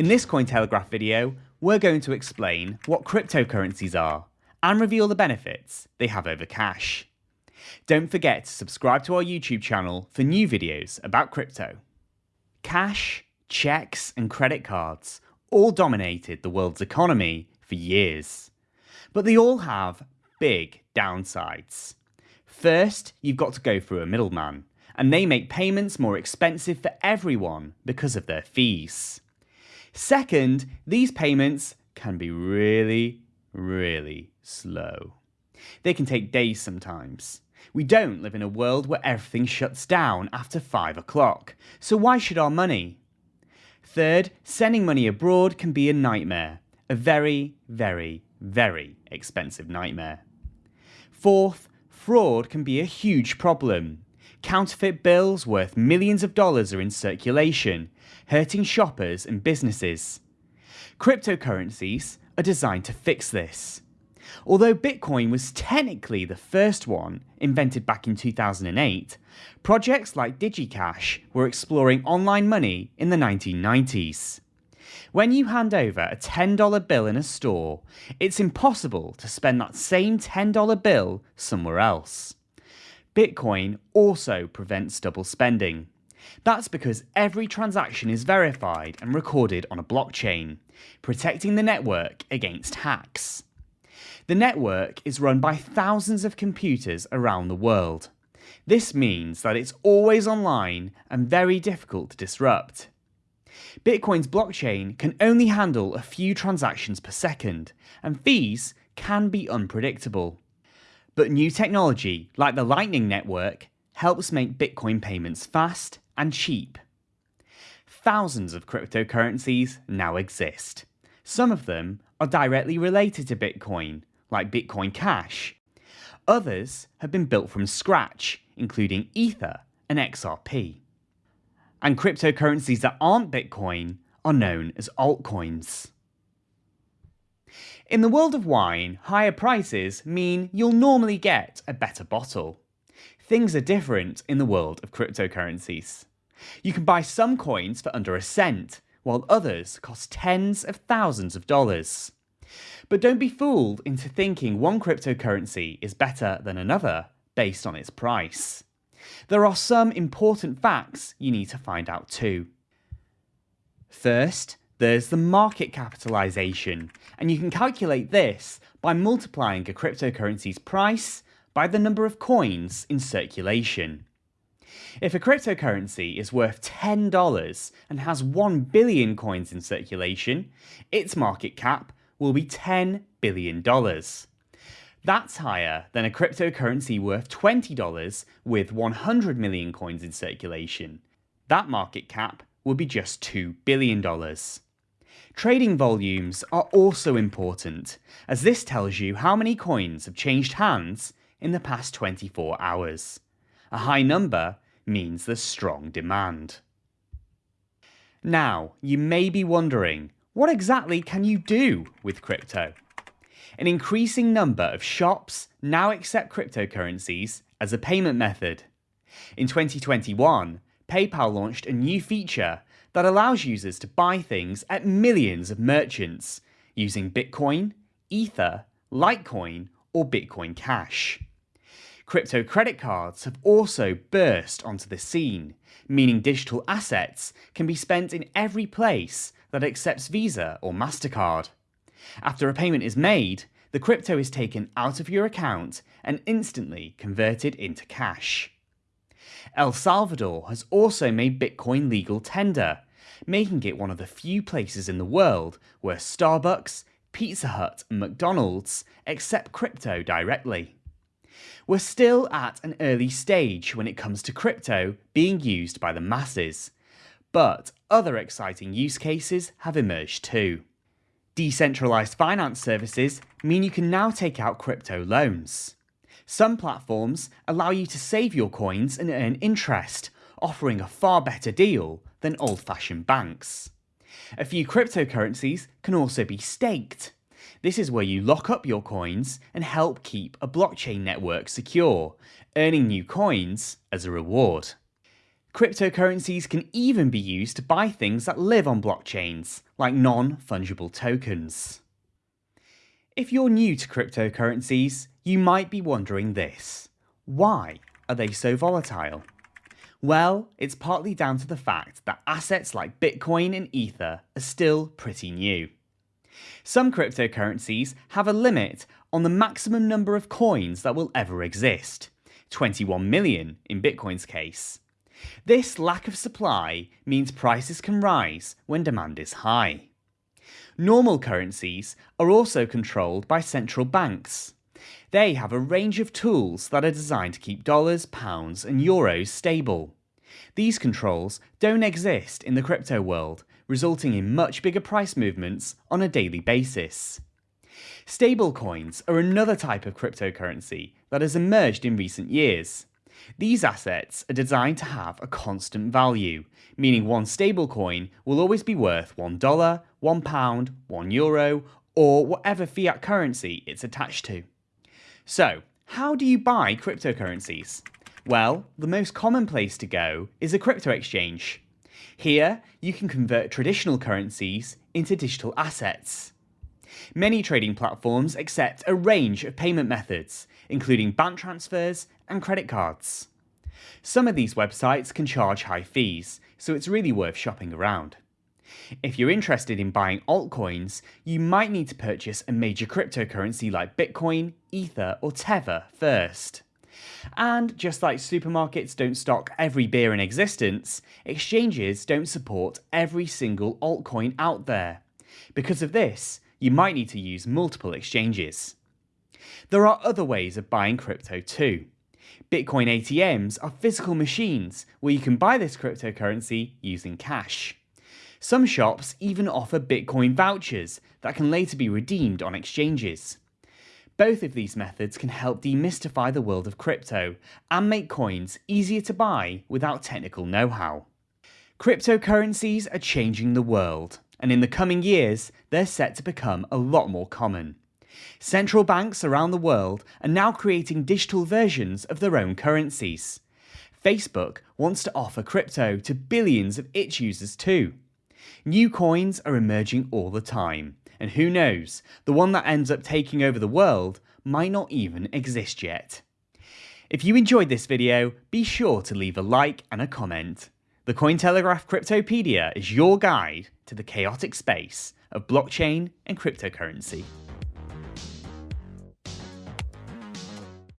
In this Cointelegraph video, we're going to explain what cryptocurrencies are and reveal the benefits they have over cash. Don't forget to subscribe to our YouTube channel for new videos about crypto. Cash, checks and credit cards all dominated the world's economy for years. But they all have big downsides. First, you've got to go through a middleman, and they make payments more expensive for everyone because of their fees. Second, these payments can be really, really slow. They can take days sometimes. We don't live in a world where everything shuts down after 5 o'clock, so why should our money? Third, sending money abroad can be a nightmare. A very, very, very expensive nightmare. Fourth, fraud can be a huge problem. Counterfeit bills worth millions of dollars are in circulation, hurting shoppers and businesses. Cryptocurrencies are designed to fix this. Although Bitcoin was technically the first one, invented back in 2008, projects like DigiCash were exploring online money in the 1990s. When you hand over a $10 bill in a store, it's impossible to spend that same $10 bill somewhere else. Bitcoin also prevents double spending. That's because every transaction is verified and recorded on a blockchain, protecting the network against hacks. The network is run by thousands of computers around the world. This means that it's always online and very difficult to disrupt. Bitcoin's blockchain can only handle a few transactions per second, and fees can be unpredictable. But new technology, like the Lightning Network, helps make Bitcoin payments fast and cheap. Thousands of cryptocurrencies now exist. Some of them are directly related to Bitcoin, like Bitcoin Cash. Others have been built from scratch, including Ether and XRP. And cryptocurrencies that aren't Bitcoin are known as altcoins. In the world of wine, higher prices mean you'll normally get a better bottle. Things are different in the world of cryptocurrencies. You can buy some coins for under a cent, while others cost tens of thousands of dollars. But don't be fooled into thinking one cryptocurrency is better than another based on its price. There are some important facts you need to find out too. First, there's the market capitalization, and you can calculate this by multiplying a cryptocurrency's price by the number of coins in circulation. If a cryptocurrency is worth $10 and has 1 billion coins in circulation, its market cap will be $10 billion. That's higher than a cryptocurrency worth $20 with 100 million coins in circulation. That market cap will be just $2 billion. Trading volumes are also important, as this tells you how many coins have changed hands in the past 24 hours. A high number means there's strong demand. Now, you may be wondering, what exactly can you do with crypto? An increasing number of shops now accept cryptocurrencies as a payment method. In 2021, PayPal launched a new feature that allows users to buy things at millions of merchants using Bitcoin, Ether, Litecoin, or Bitcoin Cash. Crypto credit cards have also burst onto the scene, meaning digital assets can be spent in every place that accepts Visa or MasterCard. After a payment is made, the crypto is taken out of your account and instantly converted into cash. El Salvador has also made Bitcoin legal tender, making it one of the few places in the world where Starbucks, Pizza Hut and McDonald's accept crypto directly. We're still at an early stage when it comes to crypto being used by the masses, but other exciting use cases have emerged too. Decentralized finance services mean you can now take out crypto loans. Some platforms allow you to save your coins and earn interest, offering a far better deal than old-fashioned banks. A few cryptocurrencies can also be staked, this is where you lock up your coins and help keep a blockchain network secure, earning new coins as a reward. Cryptocurrencies can even be used to buy things that live on blockchains, like non-fungible tokens. If you're new to cryptocurrencies, you might be wondering this. Why are they so volatile? Well, it's partly down to the fact that assets like Bitcoin and Ether are still pretty new. Some cryptocurrencies have a limit on the maximum number of coins that will ever exist, 21 million in Bitcoin's case. This lack of supply means prices can rise when demand is high. Normal currencies are also controlled by central banks. They have a range of tools that are designed to keep dollars, pounds and euros stable. These controls don't exist in the crypto world, resulting in much bigger price movements on a daily basis. Stablecoins are another type of cryptocurrency that has emerged in recent years. These assets are designed to have a constant value, meaning one stablecoin will always be worth $1, £1, €1 euro, or whatever fiat currency it's attached to. So, how do you buy cryptocurrencies? Well, the most common place to go is a crypto exchange. Here, you can convert traditional currencies into digital assets. Many trading platforms accept a range of payment methods, including bank transfers and credit cards. Some of these websites can charge high fees, so it's really worth shopping around. If you're interested in buying altcoins, you might need to purchase a major cryptocurrency like Bitcoin, Ether, or Tether first. And just like supermarkets don't stock every beer in existence, exchanges don't support every single altcoin out there. Because of this, you might need to use multiple exchanges. There are other ways of buying crypto too. Bitcoin ATMs are physical machines where you can buy this cryptocurrency using cash. Some shops even offer Bitcoin vouchers that can later be redeemed on exchanges. Both of these methods can help demystify the world of crypto and make coins easier to buy without technical know-how. Cryptocurrencies are changing the world, and in the coming years, they're set to become a lot more common. Central banks around the world are now creating digital versions of their own currencies. Facebook wants to offer crypto to billions of its users too. New coins are emerging all the time, and who knows, the one that ends up taking over the world might not even exist yet. If you enjoyed this video, be sure to leave a like and a comment. The Cointelegraph Cryptopedia is your guide to the chaotic space of blockchain and cryptocurrency.